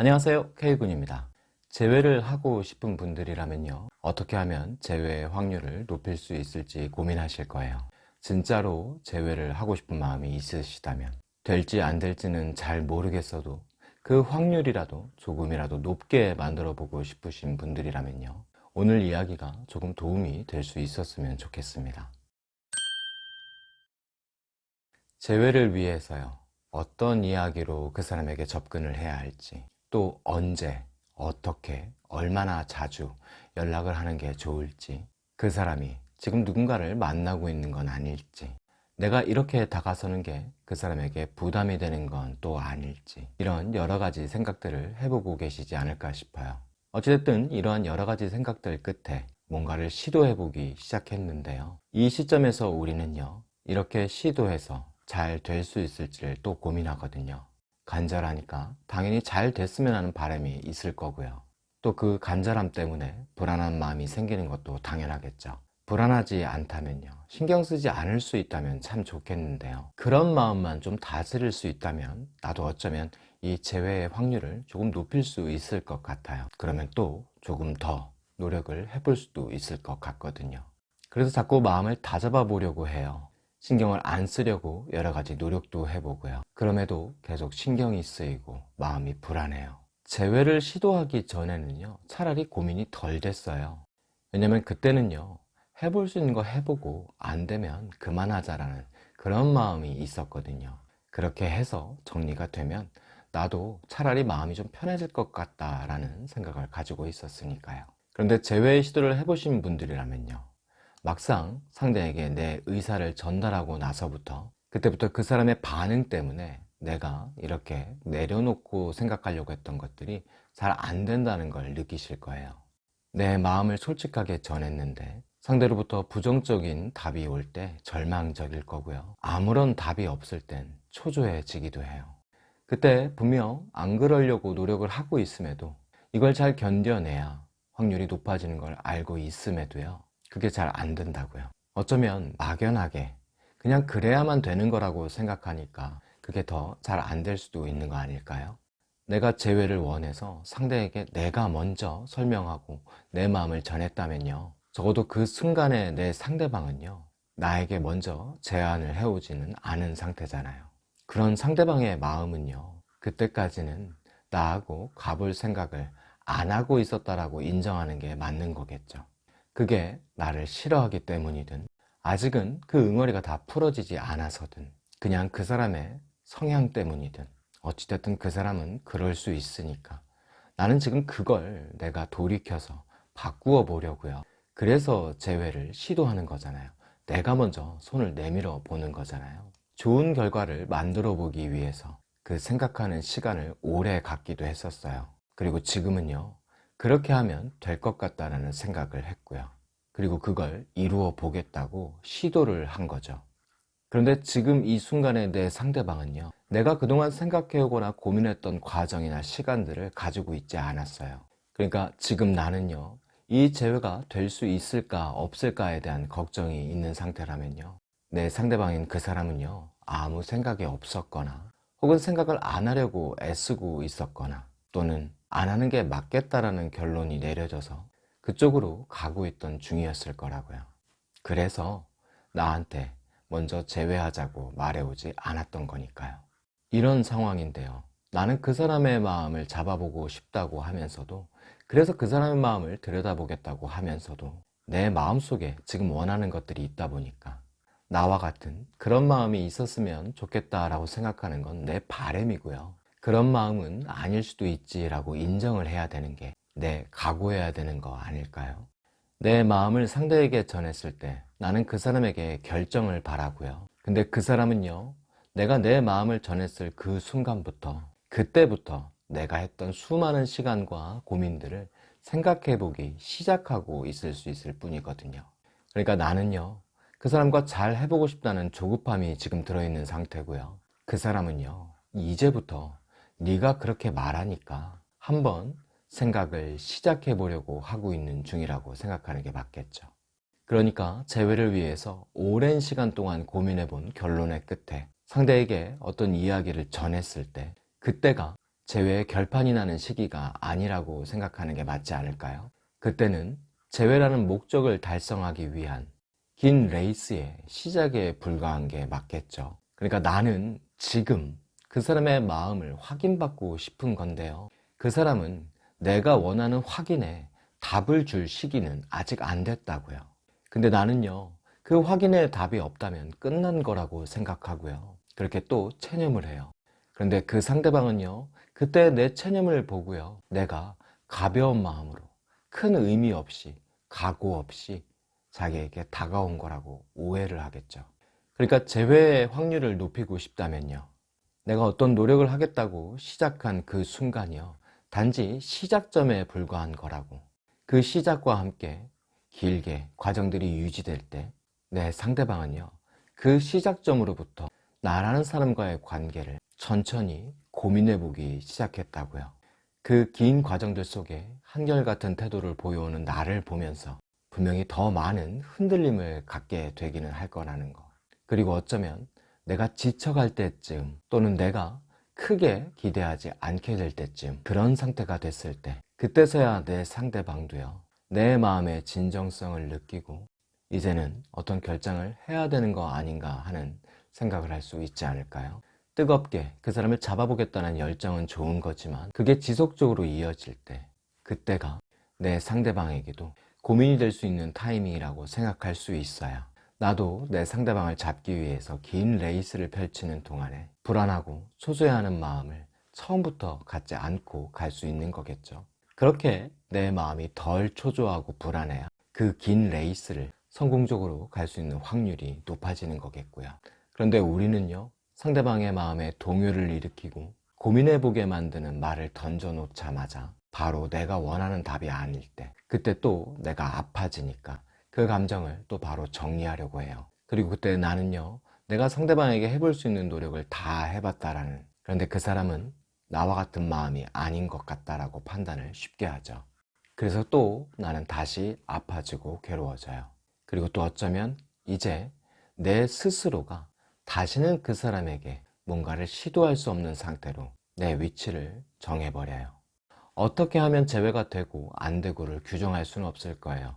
안녕하세요. K군입니다. 재회를 하고 싶은 분들이라면요. 어떻게 하면 재회의 확률을 높일 수 있을지 고민하실 거예요. 진짜로 재회를 하고 싶은 마음이 있으시다면 될지 안 될지는 잘 모르겠어도 그 확률이라도 조금이라도 높게 만들어 보고 싶으신 분들이라면요. 오늘 이야기가 조금 도움이 될 수 있었으면 좋겠습니다. 재회를 위해서요. 어떤 이야기로 그 사람에게 접근을 해야 할지 또 언제 어떻게 얼마나 자주 연락을 하는 게 좋을지 그 사람이 지금 누군가를 만나고 있는 건 아닐지 내가 이렇게 다가서는 게 그 사람에게 부담이 되는 건 또 아닐지 이런 여러 가지 생각들을 해보고 계시지 않을까 싶어요. 어찌됐든 이러한 여러 가지 생각들 끝에 뭔가를 시도해보기 시작했는데요. 이 시점에서 우리는요 이렇게 시도해서 잘 될 수 있을지를 또 고민하거든요 간절하니까 당연히 잘 됐으면 하는 바람이 있을 거고요. 또 그 간절함 때문에 불안한 마음이 생기는 것도 당연하겠죠. 불안하지 않다면요. 신경 쓰지 않을 수 있다면 참 좋겠는데요. 그런 마음만 좀 다스릴 수 있다면 나도 어쩌면 이 재회의 확률을 조금 높일 수 있을 것 같아요. 그러면 또 조금 더 노력을 해볼 수도 있을 것 같거든요. 그래서 자꾸 마음을 다잡아 보려고 해요 신경을 안 쓰려고 여러 가지 노력도 해보고요. 그럼에도 계속 신경이 쓰이고 마음이 불안해요. 재회를 시도하기 전에는요 차라리 고민이 덜 됐어요. 왜냐면 그때는요 해볼 수 있는 거 해보고 안 되면 그만하자라는 그런 마음이 있었거든요. 그렇게 해서 정리가 되면 나도 차라리 마음이 좀 편해질 것 같다라는 생각을 가지고 있었으니까요. 그런데 재회 시도를 해보신 분들이라면요 막상 상대에게 내 의사를 전달하고 나서부터 그때부터 그 사람의 반응 때문에 내가 이렇게 내려놓고 생각하려고 했던 것들이 잘 안 된다는 걸 느끼실 거예요. 내 마음을 솔직하게 전했는데 상대로부터 부정적인 답이 올 때 절망적일 거고요. 아무런 답이 없을 땐 초조해지기도 해요. 그때 분명 안 그러려고 노력을 하고 있음에도 이걸 잘 견뎌내야 확률이 높아지는 걸 알고 있음에도요 그게 잘 안 된다고요. 어쩌면 막연하게 그냥 그래야만 되는 거라고 생각하니까 그게 더 잘 안 될 수도 있는 거 아닐까요? 내가 재회를 원해서 상대에게 내가 먼저 설명하고 내 마음을 전했다면요. 적어도 그 순간에 내 상대방은요 나에게 먼저 제안을 해오지는 않은 상태잖아요. 그런 상대방의 마음은요 그때까지는 나하고 가볼 생각을 안 하고 있었다라고 인정하는 게 맞는 거겠죠 그게 나를 싫어하기 때문이든 아직은 그 응어리가 다 풀어지지 않아서든 그냥 그 사람의 성향 때문이든 어찌됐든 그 사람은 그럴 수 있으니까. 나는 지금 그걸 내가 돌이켜서 바꾸어 보려고요. 그래서 재회를 시도하는 거잖아요. 내가 먼저 손을 내밀어 보는 거잖아요. 좋은 결과를 만들어 보기 위해서 그 생각하는 시간을 오래 갖기도 했었어요. 그리고 지금은요 그렇게 하면 될 것 같다는 생각을 했고요. 그리고 그걸 이루어 보겠다고 시도를 한 거죠. 그런데 지금 이 순간에 내 상대방은요 내가 그동안 생각해오거나 고민했던 과정이나 시간들을 가지고 있지 않았어요. 그러니까 지금 나는요 이 재회가 될 수 있을까 없을까에 대한 걱정이 있는 상태라면요 내 상대방인 그 사람은요 아무 생각이 없었거나 혹은 생각을 안 하려고 애쓰고 있었거나 또는 안 하는 게 맞겠다라는 결론이 내려져서 그쪽으로 가고 있던 중이었을 거라고요. 그래서 나한테 먼저 제외하자고 말해오지 않았던 거니까요. 이런 상황인데요. 나는 그 사람의 마음을 잡아보고 싶다고 하면서도 그래서 그 사람의 마음을 들여다보겠다고 하면서도 내 마음속에 지금 원하는 것들이 있다 보니까 나와 같은 그런 마음이 있었으면 좋겠다라고 생각하는 건 내 바램이고요 그런 마음은 아닐 수도 있지라고 인정을 해야 되는 게 내 각오해야 되는 거 아닐까요? 내 마음을 상대에게 전했을 때 나는 그 사람에게 결정을 바라고요. 근데 그 사람은요 내가 내 마음을 전했을 그 순간부터 그때부터 내가 했던 수많은 시간과 고민들을 생각해 보기 시작하고 있을 수 있을 뿐이거든요. 그러니까 나는요 그 사람과 잘 해보고 싶다는 조급함이 지금 들어있는 상태고요. 그 사람은요 이제부터 네가 그렇게 말하니까 한번 생각을 시작해 보려고 하고 있는 중이라고 생각하는 게 맞겠죠 그러니까 재회를 위해서 오랜 시간 동안 고민해 본 결론의 끝에 상대에게 어떤 이야기를 전했을 때 그때가 재회의 결판이 나는 시기가 아니라고 생각하는 게 맞지 않을까요? 그때는 재회라는 목적을 달성하기 위한 긴 레이스의 시작에 불과한 게 맞겠죠. 그러니까 나는 지금 그 사람의 마음을 확인받고 싶은 건데요. 그 사람은 내가 원하는 확인에 답을 줄 시기는 아직 안 됐다고요. 근데 나는요, 그 확인에 답이 없다면 끝난 거라고 생각하고요. 그렇게 또 체념을 해요. 그런데 그 상대방은요, 그때 내 체념을 보고요, 내가 가벼운 마음으로 큰 의미 없이, 각오 없이 자기에게 다가온 거라고 오해를 하겠죠. 그러니까 재회의 확률을 높이고 싶다면요. 내가 어떤 노력을 하겠다고 시작한 그 순간이요. 단지 시작점에 불과한 거라고. 그 시작과 함께 길게 과정들이 유지될 때 내 상대방은요. 그 시작점으로부터 나라는 사람과의 관계를 천천히 고민해 보기 시작했다고요. 그 긴 과정들 속에 한결같은 태도를 보여오는 나를 보면서 분명히 더 많은 흔들림을 갖게 되기는 할 거라는 거. 그리고 어쩌면 내가 지쳐갈 때쯤 또는 내가 크게 기대하지 않게 될 때쯤 그런 상태가 됐을 때 그때서야 내 상대방도요 내 마음의 진정성을 느끼고 이제는 어떤 결정을 해야 되는 거 아닌가 하는 생각을 할 수 있지 않을까요? 뜨겁게 그 사람을 잡아보겠다는 열정은 좋은 거지만 그게 지속적으로 이어질 때 그때가 내 상대방에게도 고민이 될 수 있는 타이밍이라고 생각할 수 있어요 나도 내 상대방을 잡기 위해서 긴 레이스를 펼치는 동안에 불안하고 초조해하는 마음을 처음부터 갖지 않고 갈 수 있는 거겠죠. 그렇게 내 마음이 덜 초조하고 불안해야 그 긴 레이스를 성공적으로 갈 수 있는 확률이 높아지는 거겠고요. 그런데 우리는요 상대방의 마음에 동요를 일으키고 고민해보게 만드는 말을 던져놓자마자 바로 내가 원하는 답이 아닐 때 그때 또 내가 아파지니까 그 감정을 또 바로 정리하려고 해요. 그리고 그때 나는요 내가 상대방에게 해볼 수 있는 노력을 다 해봤다라는 그런데 그 사람은 나와 같은 마음이 아닌 것 같다라고 판단을 쉽게 하죠. 그래서 또 나는 다시 아파지고 괴로워져요. 그리고 또 어쩌면 이제 내 스스로가 다시는 그 사람에게 뭔가를 시도할 수 없는 상태로 내 위치를 정해버려요. 어떻게 하면 재회가 되고 안 되고를 규정할 수는 없을 거예요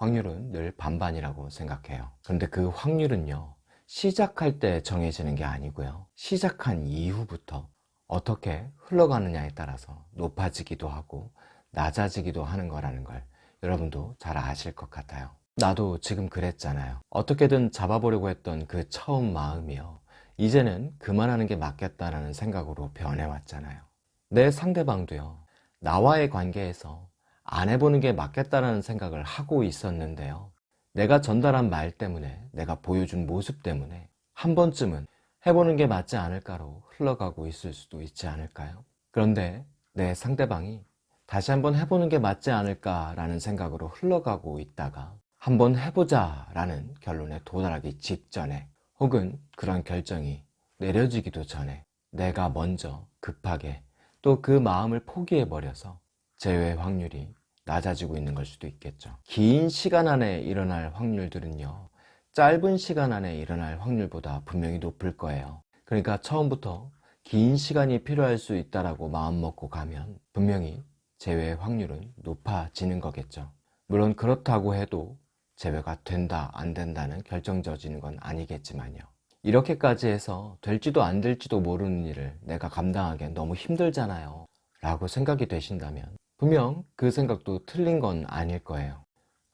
확률은 늘 반반이라고 생각해요. 그런데 그 확률은요 시작할 때 정해지는 게 아니고요. 시작한 이후부터 어떻게 흘러가느냐에 따라서 높아지기도 하고 낮아지기도 하는 거라는 걸 여러분도 잘 아실 것 같아요. 나도 지금 그랬잖아요. 어떻게든 잡아보려고 했던 그 처음 마음이요. 이제는 그만하는 게 맞겠다라는 생각으로 변해왔잖아요. 내 상대방도요 나와의 관계에서 안 해보는 게 맞겠다라는 생각을 하고 있었는데요 내가 전달한 말 때문에 내가 보여준 모습 때문에 한 번쯤은 해보는 게 맞지 않을까로 흘러가고 있을 수도 있지 않을까요? 그런데 내 상대방이 다시 한번 해보는 게 맞지 않을까라는 생각으로 흘러가고 있다가 한번 해보자 라는 결론에 도달하기 직전에 혹은 그런 결정이 내려지기도 전에 내가 먼저 급하게 또 그 마음을 포기해버려서 재회 확률이 낮아지고 있는 걸 수도 있겠죠. 긴 시간 안에 일어날 확률들은요 짧은 시간 안에 일어날 확률보다 분명히 높을 거예요. 그러니까 처음부터 긴 시간이 필요할 수 있다고 마음먹고 가면 분명히 재회 확률은 높아지는 거겠죠. 물론 그렇다고 해도 재회가 된다 안 된다는 결정져지는 건 아니겠지만요. 이렇게까지 해서 될지도 안 될지도 모르는 일을 내가 감당하기엔 너무 힘들잖아요. 라고 생각이 되신다면 분명 그 생각도 틀린 건 아닐 거예요.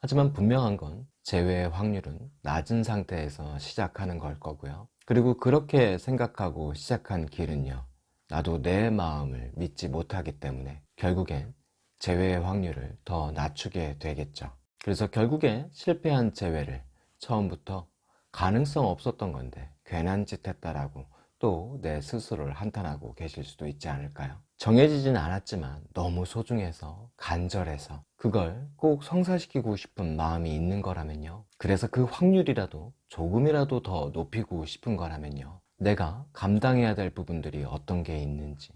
하지만 분명한 건 재회의 확률은 낮은 상태에서 시작하는 걸 거고요. 그리고 그렇게 생각하고 시작한 길은요 나도 내 마음을 믿지 못하기 때문에 결국엔 재회의 확률을 더 낮추게 되겠죠. 그래서 결국에 실패한 재회를 처음부터 가능성 없었던 건데 괜한 짓 했다라고 또 내 스스로를 한탄하고 계실 수도 있지 않을까요? 정해지진 않았지만 너무 소중해서 간절해서 그걸 꼭 성사시키고 싶은 마음이 있는 거라면요 그래서 그 확률이라도 조금이라도 더 높이고 싶은 거라면요 내가 감당해야 될 부분들이 어떤 게 있는지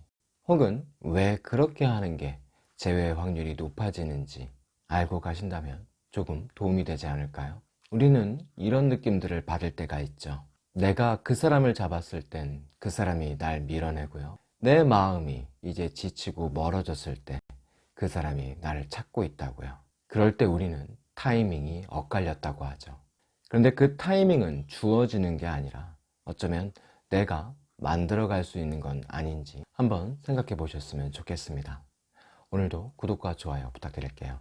혹은 왜 그렇게 하는 게 재회 확률이 높아지는지 알고 가신다면 조금 도움이 되지 않을까요? 우리는 이런 느낌들을 받을 때가 있죠 내가 그 사람을 잡았을 땐 그 사람이 날 밀어내고요 내 마음이 이제 지치고 멀어졌을 때 그 사람이 나를 찾고 있다고요. 그럴 때 우리는 타이밍이 엇갈렸다고 하죠. 그런데 그 타이밍은 주어지는 게 아니라 어쩌면 내가 만들어 갈 수 있는 건 아닌지 한번 생각해 보셨으면 좋겠습니다. 오늘도 구독과 좋아요 부탁드릴게요.